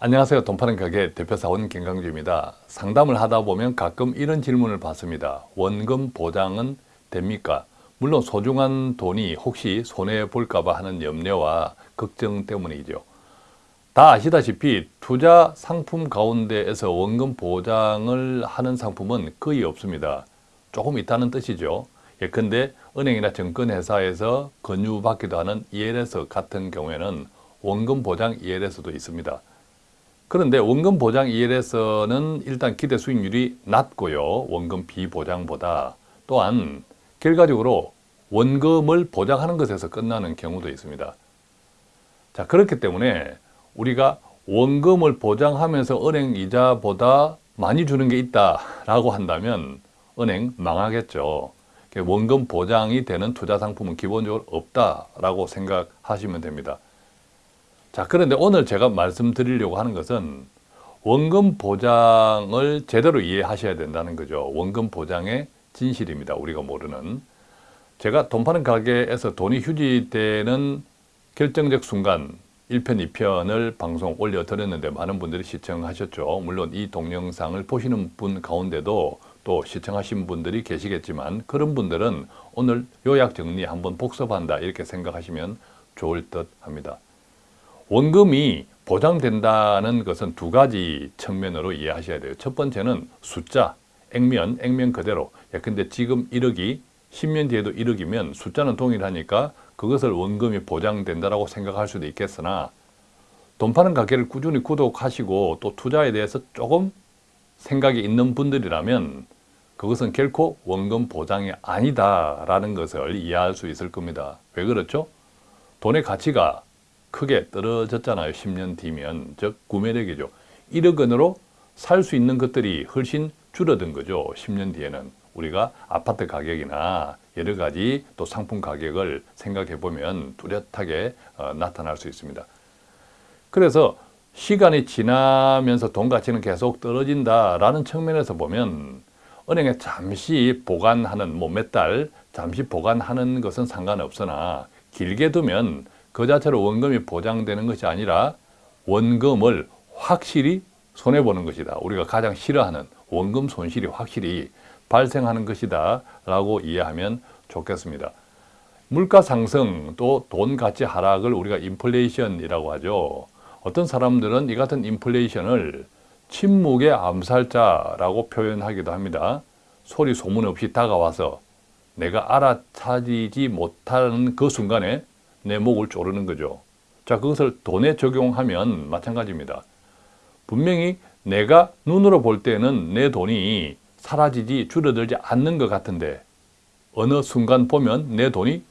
안녕하세요. 돈 파는 가게 대표사원 김강주입니다. 상담을 하다 보면 가끔 이런 질문을 받습니다. 원금 보장은 됩니까? 물론 소중한 돈이 혹시 손해볼까 봐 하는 염려와 걱정 때문이죠. 다 아시다시피 투자 상품 가운데에서 원금 보장을 하는 상품은 거의 없습니다. 조금 있다는 뜻이죠. 예컨대 은행이나 증권회사에서 권유받기도 하는 ELS 같은 경우에는 원금 보장 ELS도 있습니다. 그런데 원금 보장 ELS는 일단 기대 수익률이 낮고요. 원금 비보장보다 또한 결과적으로 원금을 보장하는 것에서 끝나는 경우도 있습니다. 자 그렇기 때문에 우리가 원금을 보장하면서 은행 이자보다 많이 주는 게 있다라고 한다면 은행 망하겠죠. 원금 보장이 되는 투자 상품은 기본적으로 없다라고 생각하시면 됩니다. 자 그런데 오늘 제가 말씀드리려고 하는 것은 원금 보장을 제대로 이해하셔야 된다는 거죠. 원금 보장의 진실입니다. 우리가 모르는. 제가 돈 파는 가게에서 돈이 휴지되는 결정적 순간 1편, 2편을 방송 올려드렸는데 많은 분들이 시청하셨죠. 물론 이 동영상을 보시는 분 가운데도 또 시청하신 분들이 계시겠지만 그런 분들은 오늘 요약 정리 한번 복습한다 이렇게 생각하시면 좋을 듯 합니다. 원금이 보장된다는 것은 두 가지 측면으로 이해하셔야 돼요. 첫 번째는 숫자, 액면, 액면 그대로. 예컨대 지금 1억이 10년 뒤에도 1억이면 숫자는 동일하니까 그것을 원금이 보장된다고 생각할 수도 있겠으나 돈 파는 가게를 꾸준히 구독하시고 또 투자에 대해서 조금 생각이 있는 분들이라면 그것은 결코 원금 보장이 아니다라는 것을 이해할 수 있을 겁니다. 왜 그렇죠? 돈의 가치가 크게 떨어졌잖아요. 10년 뒤면. 즉 구매력이죠. 1억 원으로 살 수 있는 것들이 훨씬 줄어든 거죠. 10년 뒤에는. 우리가 아파트 가격이나 여러 가지 또 상품 가격을 생각해 보면 뚜렷하게 어, 나타날 수 있습니다. 그래서 시간이 지나면서 돈 가치는 계속 떨어진다라는 측면에서 보면 은행에 잠시 보관하는 뭐 몇 달 잠시 보관하는 것은 상관없으나 길게 두면 그 자체로 원금이 보장되는 것이 아니라 원금을 확실히 손해보는 것이다. 우리가 가장 싫어하는 원금 손실이 확실히 발생하는 것이다 라고 이해하면 좋겠습니다. 물가 상승 또 돈 가치 하락을 우리가 인플레이션이라고 하죠. 어떤 사람들은 이 같은 인플레이션을 침묵의 암살자라고 표현하기도 합니다. 소리 소문 없이 다가와서 내가 알아차리지 못하는 그 순간에 내 목을 조르는 거죠. 자, 그것을 돈에 적용하면 마찬가지입니다. 분명히 내가 눈으로 볼 때는 내 돈이 사라지지 줄어들지 않는 것 같은데 어느 순간 보면 내 돈이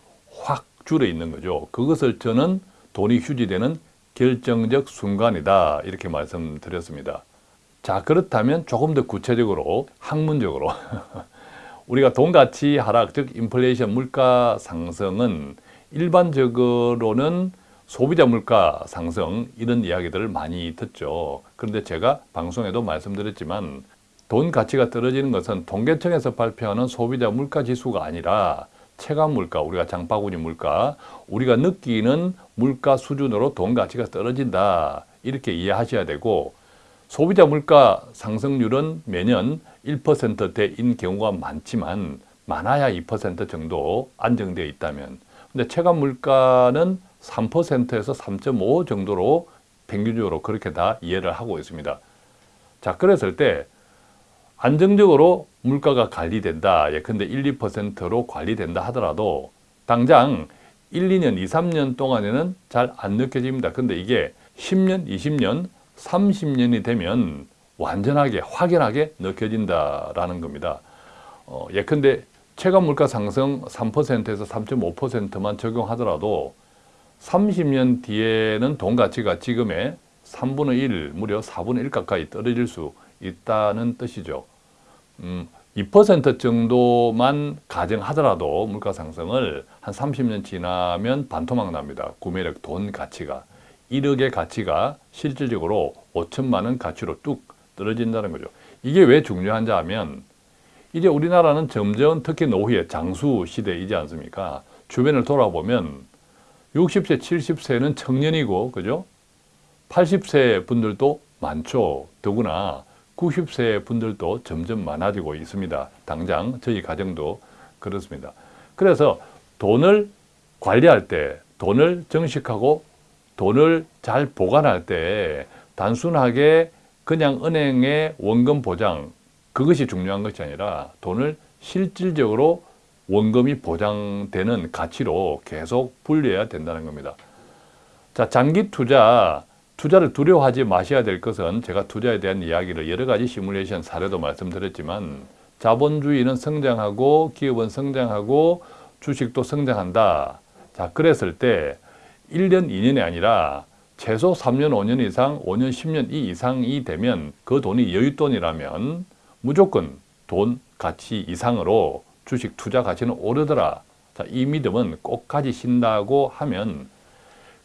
확 줄어 있는 거죠. 그것을 저는 돈이 휴지되는 결정적 순간이다 이렇게 말씀드렸습니다. 자 그렇다면 조금 더 구체적으로 학문적으로 우리가 돈 가치 하락 즉 인플레이션 물가 상승은 일반적으로는 소비자 물가 상승 이런 이야기들을 많이 듣죠. 그런데 제가 방송에도 말씀드렸지만 돈 가치가 떨어지는 것은 통계청에서 발표하는 소비자 물가 지수가 아니라 체감 물가, 우리가 장바구니 물가, 우리가 느끼는 물가 수준으로 돈 가치가 떨어진다. 이렇게 이해하셔야 되고 소비자 물가 상승률은 매년 1%대인 경우가 많지만 많아야 2% 정도 안정되어 있다면 근데 체감 물가는 3%에서 3.5 정도로 평균적으로 그렇게 다 이해를 하고 있습니다. 자, 그랬을 때 안정적으로 물가가 관리된다. 예컨대 1, 2%로 관리된다 하더라도 당장 1, 2년, 2, 3년 동안에는 잘 안 느껴집니다. 근데 이게 10년, 20년, 30년이 되면 완전하게 확연하게 느껴진다라는 겁니다. 어, 예컨대 체감 물가 상승 3%에서 3.5%만 적용하더라도 30년 뒤에는 돈 가치가 지금의 3분의 1, 무려 4분의 1 가까이 떨어질 수 있다는 뜻이죠. 음, 2% 정도만 가정하더라도 물가 상승을 한 30년 지나면 반토막 납니다. 구매력 돈 가치가. 1억의 가치가 실질적으로 5천만 원 가치로 뚝 떨어진다는 거죠. 이게 왜 중요한지 하면 이제 우리나라는 점점 특히 노후의 장수 시대이지 않습니까? 주변을 돌아보면 60세, 70세는 청년이고, 그죠? 80세 분들도 많죠. 더구나 90세 분들도 점점 많아지고 있습니다. 당장 저희 가정도 그렇습니다. 그래서 돈을 관리할 때, 돈을 정식하고 돈을 잘 보관할 때 단순하게 그냥 은행의 원금 보장 그것이 중요한 것이 아니라 돈을 실질적으로 원금이 보장되는 가치로 계속 분류해야 된다는 겁니다. 자, 장기 투자, 투자를 두려워하지 마셔야 될 것은 제가 투자에 대한 이야기를 여러 가지 시뮬레이션 사례도 말씀드렸지만 자본주의는 성장하고 기업은 성장하고 주식도 성장한다. 자, 그랬을 때 1년, 2년이 아니라 최소 3년, 5년 이상, 5년, 10년 이 이상이 되면 그 돈이 여윳돈이라면 무조건 돈 가치 이상으로 주식 투자 가치는 오르더라. 자, 이 믿음은 꼭 가지신다고 하면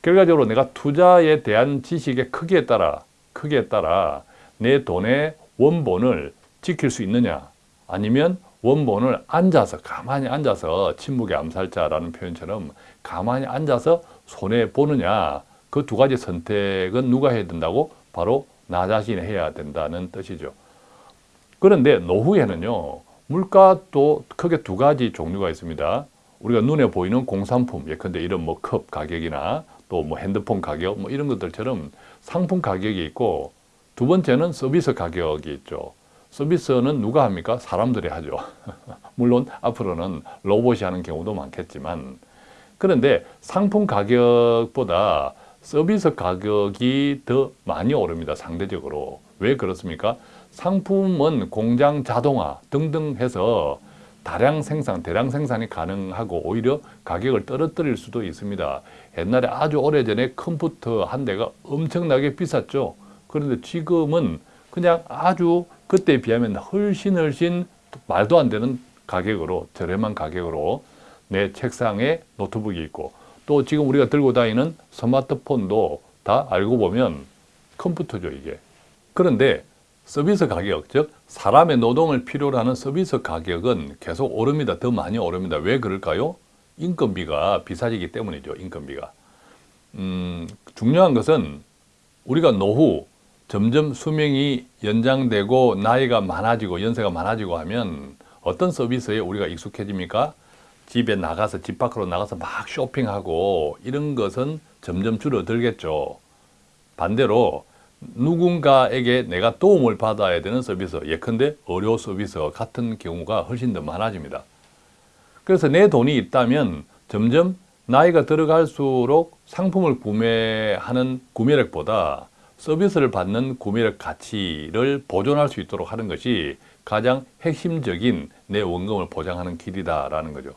결과적으로 내가 투자에 대한 지식의 크기에 따라 크기에 따라 내 돈의 원본을 지킬 수 있느냐 아니면 원본을 앉아서 가만히 앉아서 침묵의 암살자라는 표현처럼 가만히 앉아서 손해 보느냐 그 두 가지 선택은 누가 해야 된다고 바로 나 자신이 해야 된다는 뜻이죠. 그런데 노후에는요 물가도 크게 두 가지 종류가 있습니다. 우리가 눈에 보이는 공산품 예컨대 이런 뭐 컵 가격이나 또 뭐 핸드폰 가격 뭐 이런 것들처럼 상품 가격이 있고 두 번째는 서비스 가격이 있죠. 서비스는 누가 합니까? 사람들이 하죠. 물론 앞으로는 로봇이 하는 경우도 많겠지만 그런데 상품 가격보다 서비스 가격이 더 많이 오릅니다. 상대적으로. 왜 그렇습니까? 상품은 공장 자동화 등등 해서 다량 생산, 대량 생산이 가능하고 오히려 가격을 떨어뜨릴 수도 있습니다. 옛날에 아주 오래전에 컴퓨터 한 대가 엄청나게 비쌌죠. 그런데 지금은 그냥 아주 그때에 비하면 훨씬 훨씬 말도 안 되는 가격으로 저렴한 가격으로 내 책상에 노트북이 있고 또 지금 우리가 들고 다니는 스마트폰도 다 알고 보면 컴퓨터죠 이게. 그런데 서비스 가격, 즉 사람의 노동을 필요로 하는 서비스 가격은 계속 오릅니다. 더 많이 오릅니다. 왜 그럴까요? 인건비가 비싸지기 때문이죠. 인건비가. 음, 중요한 것은 우리가 노후 점점 수명이 연장되고 나이가 많아지고 연세가 많아지고 하면 어떤 서비스에 우리가 익숙해집니까? 집에 나가서 집 밖으로 나가서 막 쇼핑하고 이런 것은 점점 줄어들겠죠. 반대로 누군가에게 내가 도움을 받아야 되는 서비스, 예컨대 의료 서비스 같은 경우가 훨씬 더 많아집니다. 그래서 내 돈이 있다면 점점 나이가 들어갈수록 상품을 구매하는 구매력보다 서비스를 받는 구매력 가치를 보존할 수 있도록 하는 것이 가장 핵심적인 내 원금을 보장하는 길이다라는 거죠.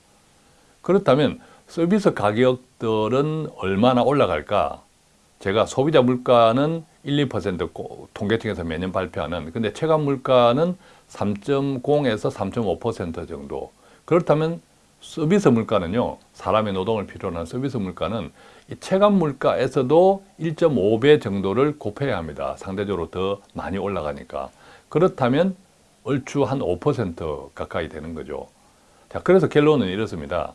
그렇다면 서비스 가격들은 얼마나 올라갈까? 제가 소비자 물가는 1, 2% 통계청에서 매년 발표하는 근데 체감 물가는 3.0에서 3.5% 정도. 그렇다면 서비스 물가는요 사람의 노동을 필요로 하는 서비스 물가는 이 체감 물가에서도 1.5배 정도를 곱해야 합니다. 상대적으로 더 많이 올라가니까. 그렇다면 얼추 한 5% 가까이 되는 거죠. 자 그래서 결론은 이렇습니다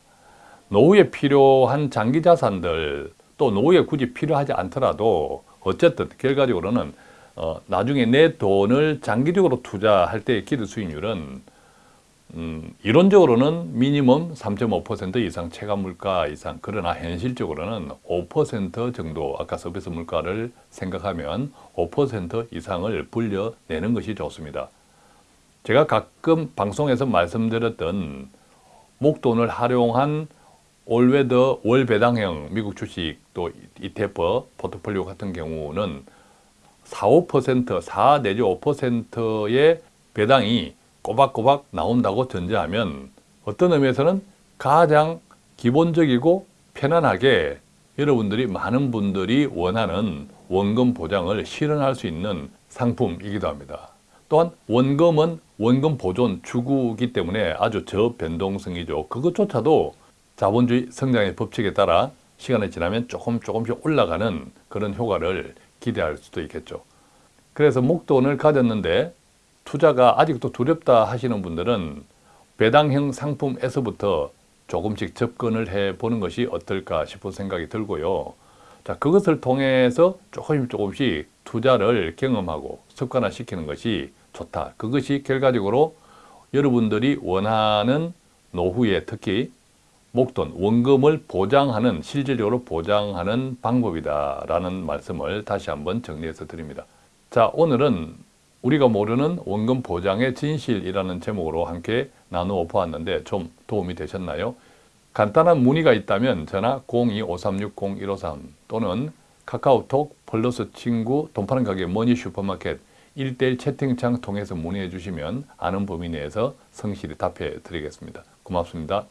노후에 필요한 장기 자산들 또 노후에 굳이 필요하지 않더라도 어쨌든 결과적으로는 어, 나중에 내 돈을 장기적으로 투자할 때의 기대 수익률은 음, 이론적으로는 미니멈 3.5% 이상 체감 물가 이상 그러나 현실적으로는 5% 정도 아까 서비스 물가를 생각하면 5% 이상을 불려내는 것이 좋습니다. 제가 가끔 방송에서 말씀드렸던 목돈을 활용한 올웨더 월 배당형 미국 주식 또 ETF 포트폴리오 같은 경우는 4, 5%, 4 내지 5%의 배당이 꼬박꼬박 나온다고 전제하면 어떤 의미에서는 가장 기본적이고 편안하게 여러분들이 많은 분들이 원하는 원금 보장을 실현할 수 있는 상품이기도 합니다. 또한 원금은 원금 보존 주구이기 때문에 아주 저변동성이죠. 그것조차도 자본주의 성장의 법칙에 따라 시간이 지나면 조금 조금씩 올라가는 그런 효과를 기대할 수도 있겠죠. 그래서 목돈을 가졌는데 투자가 아직도 두렵다 하시는 분들은 배당형 상품에서부터 조금씩 접근을 해 보는 것이 어떨까 싶은 생각이 들고요. 자, 그것을 통해서 조금씩 조금씩 투자를 경험하고 습관화시키는 것이 좋다. 그것이 결과적으로 여러분들이 원하는 노후에 특히 목돈, 원금을 보장하는, 실질적으로 보장하는 방법이다라는 말씀을 다시 한번 정리해서 드립니다. 자, 오늘은 우리가 모르는 원금 보장의 진실이라는 제목으로 함께 나누어 보았는데 좀 도움이 되셨나요? 간단한 문의가 있다면 전화 02-5360-153 또는 카카오톡 플러스 친구 돈 파는 가게 머니 슈퍼마켓 1대1 채팅창 통해서 문의해 주시면 아는 범위 내에서 성실히 답해 드리겠습니다. 고맙습니다.